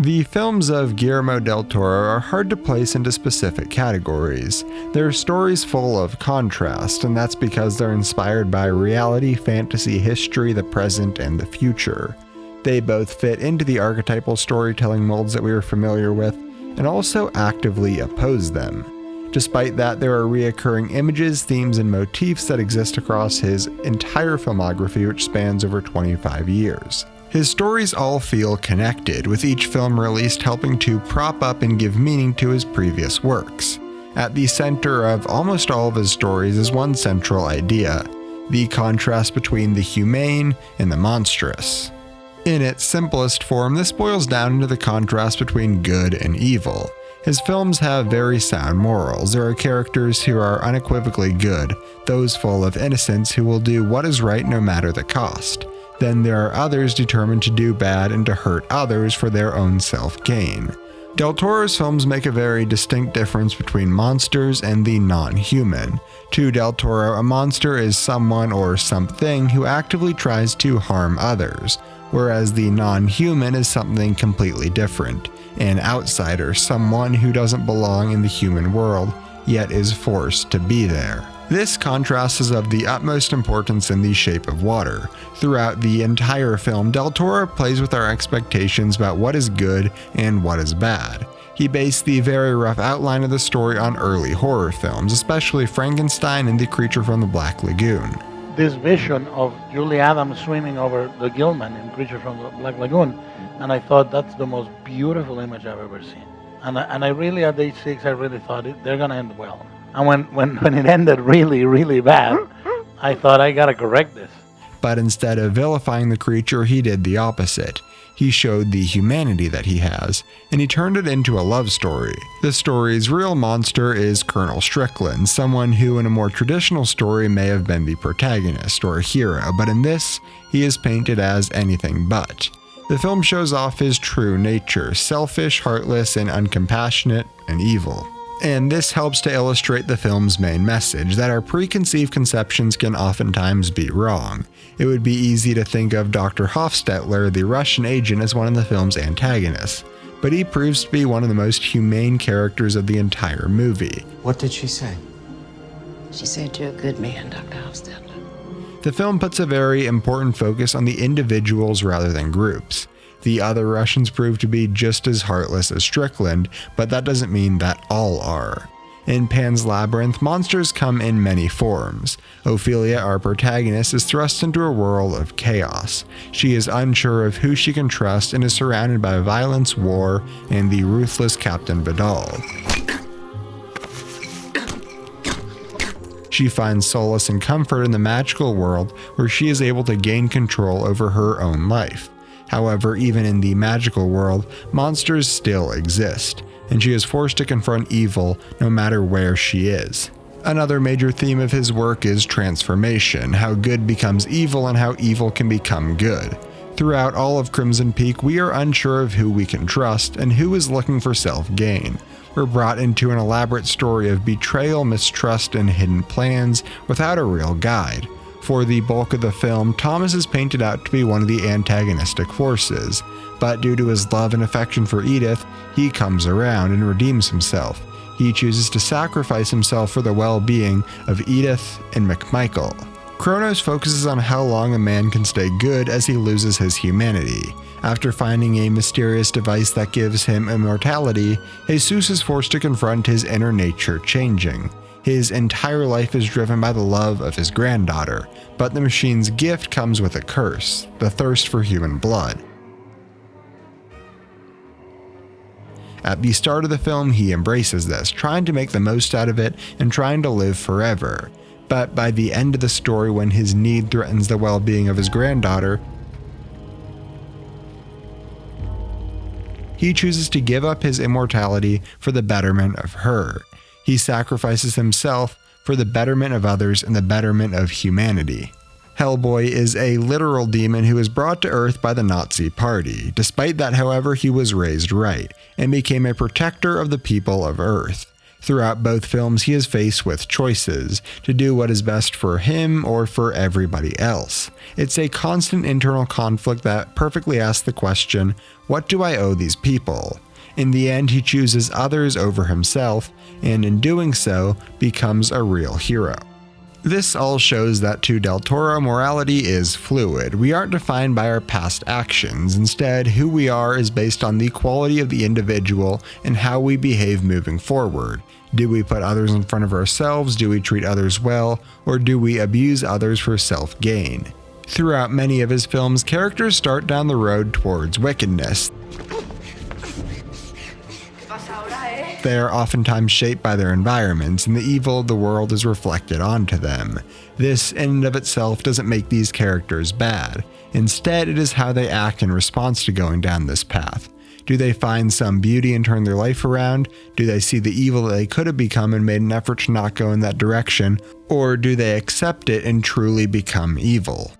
The films of Guillermo del Toro are hard to place into specific categories. They're stories full of contrast, and that's because they're inspired by reality, fantasy, history, the present, and the future. They both fit into the archetypal storytelling molds that we are familiar with, and also actively oppose them. Despite that, there are reoccurring images, themes, and motifs that exist across his entire filmography, which spans over 25 years. His stories all feel connected, with each film released helping to prop up and give meaning to his previous works. At the center of almost all of his stories is one central idea the contrast between the humane and the monstrous. In its simplest form, this boils down into the contrast between good and evil. His films have very sound morals. There are characters who are unequivocally good, those full of innocence who will do what is right no matter the cost. Then there are others determined to do bad and to hurt others for their own self gain. Del Toro's films make a very distinct difference between monsters and the non human. To Del Toro, a monster is someone or something who actively tries to harm others, whereas the non human is something completely different an outsider, someone who doesn't belong in the human world, yet is forced to be there. This contrast is of the utmost importance in The Shape of Water. Throughout the entire film, Del Toro plays with our expectations about what is good and what is bad. He based the very rough outline of the story on early horror films, especially Frankenstein and The Creature from the Black Lagoon. This vision of Julie Adams swimming over the Gill-man in Creature from the Black Lagoon, and I thought that's the most beautiful image I've ever seen. And I, and I really, at age six, I really thought it, they're going to end well. And when, when, when it ended really, really bad, I thought I gotta correct this. But instead of vilifying the creature, he did the opposite. He showed the humanity that he has, and he turned it into a love story. The story's real monster is Colonel Strickland, someone who in a more traditional story may have been the protagonist or hero, but in this, he is painted as anything but. The film shows off his true nature selfish, heartless, and uncompassionate, and evil. And this helps to illustrate the film's main message that our preconceived conceptions can oftentimes be wrong. It would be easy to think of Dr. Hoffstetler, the Russian agent, as one of the film's antagonists, but he proves to be one of the most humane characters of the entire movie. What did she say? She said you're a good man, Dr. Hoffstetler. The film puts a very important focus on the individuals rather than groups. The other Russians prove to be just as heartless as Strickland, but that doesn't mean that all are. In Pan's Labyrinth, monsters come in many forms. Ofelia, our protagonist, is thrust into a whirl of chaos. She is unsure of who she can trust and is surrounded by violence, war, and the ruthless Captain Vidal. She finds solace and comfort in the magical world where she is able to gain control over her own life. However, even in the magical world, monsters still exist, and she is forced to confront evil no matter where she is. Another major theme of his work is transformation, how good becomes evil and how evil can become good. Throughout all of Crimson Peak, we are unsure of who we can trust and who is looking for self gain. We're brought into an elaborate story of betrayal, mistrust, and hidden plans without a real guide. For the bulk of the film, Thomas is painted out to be one of the antagonistic forces, but due to his love and affection for Edith, he comes around and redeems himself. He chooses to sacrifice himself for the well being of Edith and McMichael. Cronos focuses on how long a man can stay good as he loses his humanity. After finding a mysterious device that gives him immortality, Jesus is forced to confront his inner nature changing. His entire life is driven by the love of his granddaughter, but the machine's gift comes with a curse the thirst for human blood. At the start of the film, he embraces this, trying to make the most out of it and trying to live forever. But by the end of the story, when his need threatens the well being of his granddaughter, he chooses to give up his immortality for the betterment of her. He sacrifices himself for the betterment of others and the betterment of humanity. Hellboy is a literal demon who was brought to Earth by the Nazi Party. Despite that, however, he was raised right and became a protector of the people of Earth. Throughout both films, he is faced with choices to do what is best for him or for everybody else. It's a constant internal conflict that perfectly asks the question what do I owe these people? In the end, he chooses others over himself, and in doing so, becomes a real hero. This all shows that to Del Toro, morality is fluid. We aren't defined by our past actions. Instead, who we are is based on the quality of the individual and how we behave moving forward. Do we put others in front of ourselves? Do we treat others well? Or do we abuse others for self gain? Throughout many of his films, characters start down the road towards wickedness. They are oftentimes shaped by their environments, and the evil of the world is reflected onto them. This, in and of itself, doesn't make these characters bad. Instead, it is how they act in response to going down this path. Do they find some beauty and turn their life around? Do they see the evil that they could have become and made an effort to not go in that direction? Or do they accept it and truly become evil?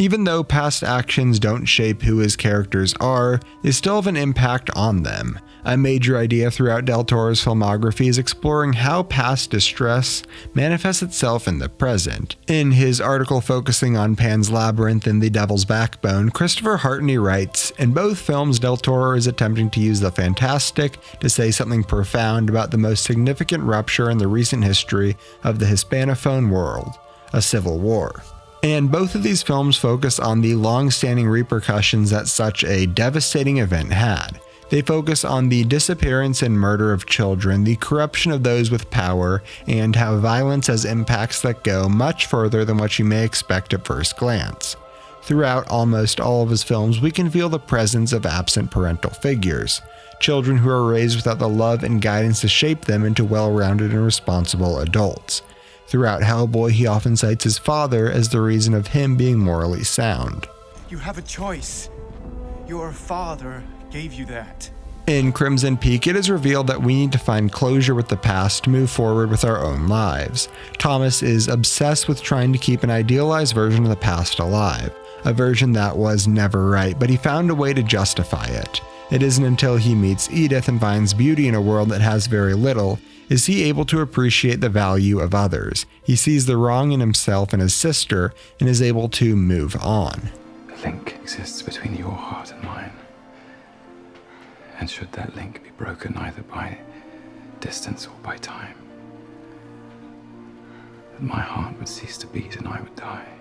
Even though past actions don't shape who his characters are, they still have an impact on them. A major idea throughout Del Toro's filmography is exploring how past distress manifests itself in the present. In his article focusing on Pan's Labyrinth and The Devil's Backbone, Christopher Hartney writes In both films, Del Toro is attempting to use the fantastic to say something profound about the most significant rupture in the recent history of the Hispanophone world a civil war. And both of these films focus on the long standing repercussions that such a devastating event had. They focus on the disappearance and murder of children, the corruption of those with power, and how violence has impacts that go much further than what you may expect at first glance. Throughout almost all of his films, we can feel the presence of absent parental figures, children who are raised without the love and guidance to shape them into well rounded and responsible adults. Throughout Hellboy, he often cites his father as the reason of him being morally sound. You have a choice. Your father gave you that. In Crimson Peak, it is revealed that we need to find closure with the past to move forward with our own lives. Thomas is obsessed with trying to keep an idealized version of the past alive, a version that was never right, but he found a way to justify it. It isn't until he meets Edith and finds beauty in a world that has very little is he able to appreciate the value of others. He sees the wrong in himself and his sister and is able to move on. A link exists between your heart and mine. And should that link be broken either by distance or by time, my heart would cease to beat and I would die.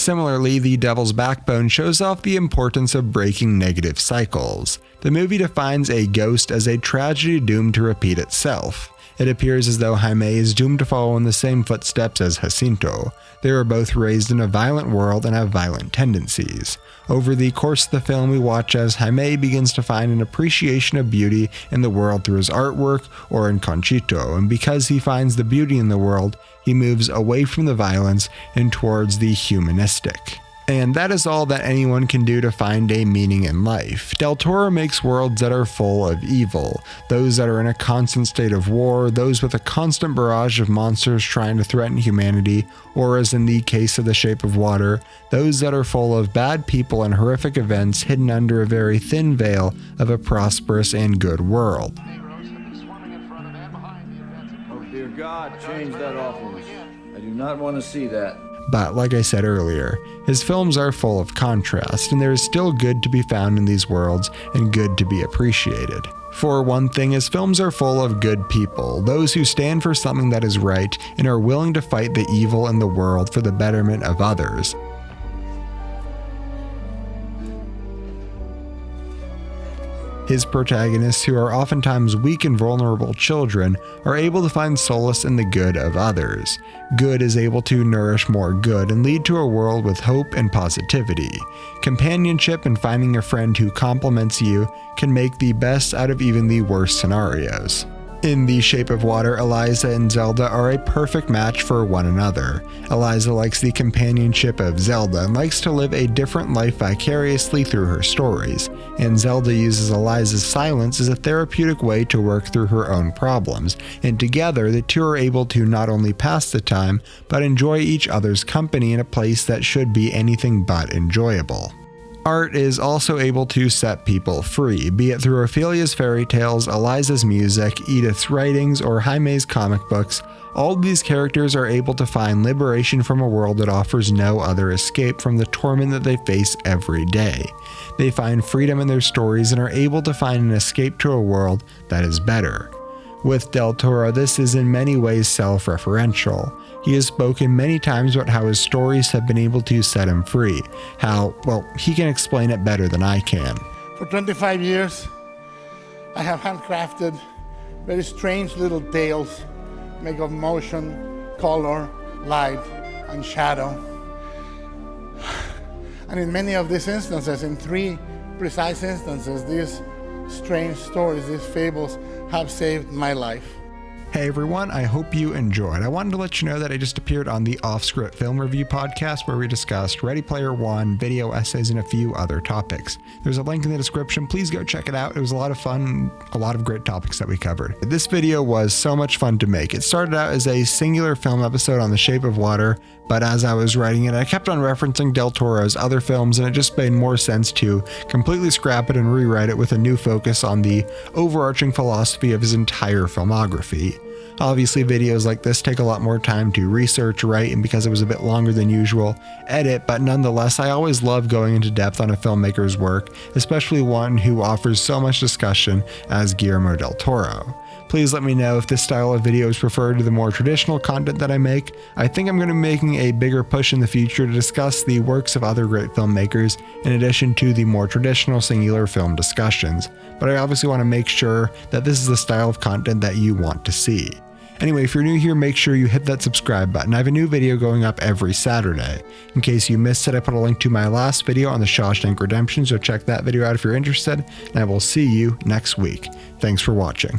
Similarly, The Devil's Backbone shows off the importance of breaking negative cycles. The movie defines a ghost as a tragedy doomed to repeat itself. It appears as though Jaime is doomed to follow in the same footsteps as Jacinto. They were both raised in a violent world and have violent tendencies. Over the course of the film, we watch as Jaime begins to find an appreciation of beauty in the world through his artwork or in Conchita, and because he finds the beauty in the world, he moves away from the violence and towards the humanistic. And that is all that anyone can do to find a meaning in life. Del Toro makes worlds that are full of evil, those that are in a constant state of war, those with a constant barrage of monsters trying to threaten humanity, or as in the case of The Shape of Water, those that are full of bad people and horrific events hidden under a very thin veil of a prosperous and good world. Oh, dear God, change that awfulness. I do not want to see that. But like I said earlier, his films are full of contrast, and there is still good to be found in these worlds and good to be appreciated. For one thing, his films are full of good people, those who stand for something that is right and are willing to fight the evil in the world for the betterment of others. His protagonists, who are oftentimes weak and vulnerable children, are able to find solace in the good of others. Good is able to nourish more good and lead to a world with hope and positivity. Companionship and finding a friend who complements you can make the best out of even the worst scenarios. In The Shape of Water, Elisa and Zelda are a perfect match for one another. Elisa likes the companionship of Zelda and likes to live a different life vicariously through her stories, and Zelda uses Elisa's silence as a therapeutic way to work through her own problems, and together the two are able to not only pass the time, but enjoy each other's company in a place that should be anything but enjoyable. art is also able to set people free, be it through Ofelia's fairy tales, Elisa's music, Edith's writings, or Jaime's comic books. All these characters are able to find liberation from a world that offers no other escape from the torment that they face every day. They find freedom in their stories and are able to find an escape to a world that is better. With Del Toro, this is in many ways self referential. He has spoken many times about how his stories have been able to set him free. How, well, he can explain it better than I can. For 25 years, I have handcrafted very strange little tales made of motion, color, light, and shadow. And in many of these instances, in three precise instances, these strange stories, these fables, have saved my life. Hey everyone, I hope you enjoyed. I wanted to let you know that I just appeared on the Off Script Film Review podcast where we discussed Ready Player One, video essays, and a few other topics. There's a link in the description. Please go check it out. It was a lot of fun, a lot of great topics that we covered. This video was so much fun to make. It started out as a singular film episode on The Shape of Water, but as I was writing it, I kept on referencing Del Toro's other films, and it just made more sense to completely scrap it and rewrite it with a new focus on the overarching philosophy of his entire filmography. Obviously, videos like this take a lot more time to research, write, and because it was a bit longer than usual, edit, but nonetheless, I always love going into depth on a filmmaker's work, especially one who offers so much discussion as Guillermo del Toro. Please let me know if this style of video is preferred to the more traditional content that I make. I think I'm going to be making a bigger push in the future to discuss the works of other great filmmakers in addition to the more traditional singular film discussions, but I obviously want to make sure that this is the style of content that you want to see. Anyway, if you're new here, make sure you hit that subscribe button. I have a new video going up every Saturday. In case you missed it, I put a link to my last video on the Shawshank Redemption, so check that video out if you're interested, and I will see you next week. Thanks for watching.